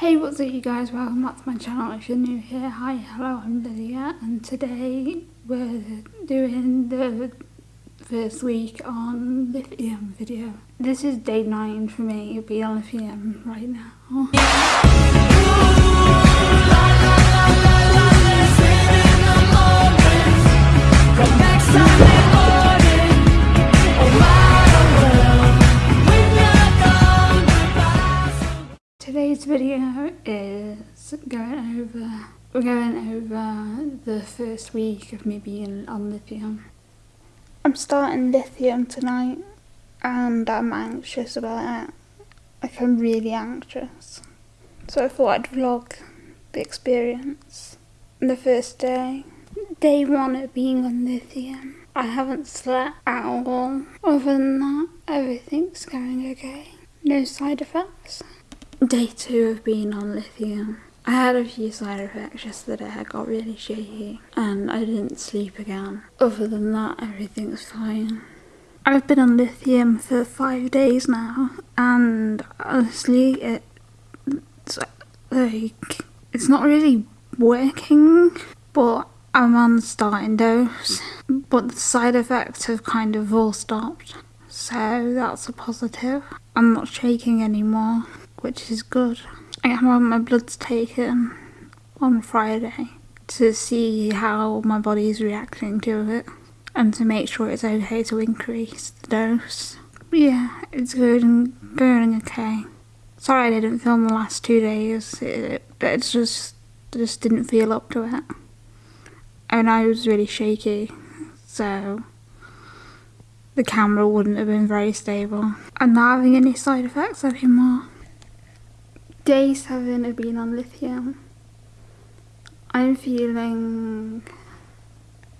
Hey what's up you guys, welcome back to my channel if you're new here. Hi, hello, I'm Lydia and today we're doing the first week on lithium video. This is day 9 for me being on lithium right now. Today's video is going over, we're going over the first week of me being on lithium. I'm starting lithium tonight and I'm anxious about it. Like I'm really anxious. So I thought I'd vlog the experience. The first day, day one of being on lithium. I haven't slept at all. Other than that, everything's going okay. No side effects. Day two of being on lithium. I had a few side effects yesterday. I got really shaky and I didn't sleep again. Other than that, everything's fine. I've been on lithium for five days now and honestly, it's like, it's not really working, but I'm on starting dose. But the side effects have kind of all stopped. So that's a positive. I'm not shaking anymore which is good. I have my bloods taken um, on Friday to see how my body is reacting to it and to make sure it's okay to increase the dose. Yeah, it's good and going okay. Sorry I didn't film the last two days. It, it's just just didn't feel up to it. And I was really shaky, so the camera wouldn't have been very stable. I'm not having any side effects anymore. Day 7 of being on lithium. I'm feeling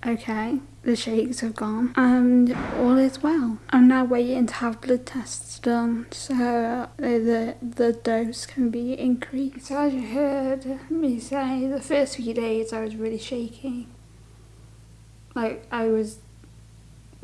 okay. The shakes have gone and all is well. I'm now waiting to have blood tests done so the, the dose can be increased. So as you heard me say, the first few days I was really shaky. Like I was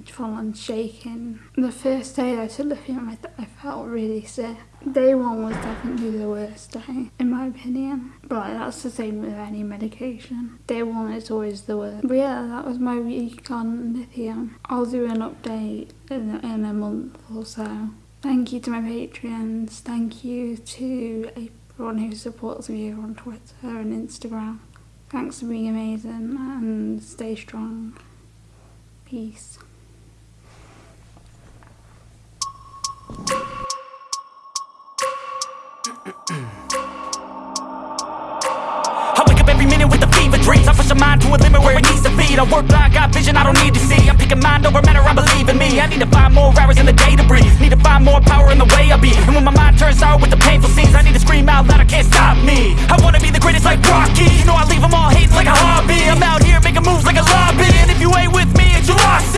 full on shaking. The first day I took lithium I, I felt really sick. Day one was definitely the worst day, in my opinion. But that's the same with any medication. Day one is always the worst. But yeah, that was my week on lithium. I'll do an update in, in a month or so. Thank you to my Patreons. Thank you to everyone who supports me on Twitter and Instagram. Thanks for being amazing and stay strong. Peace. I wake up every minute with a fever dreams. I push my mind to a limit where it needs to feed I work blind, got vision I don't need to see. I'm picking mind over matter, I believe in me. I need to find more hours in the day to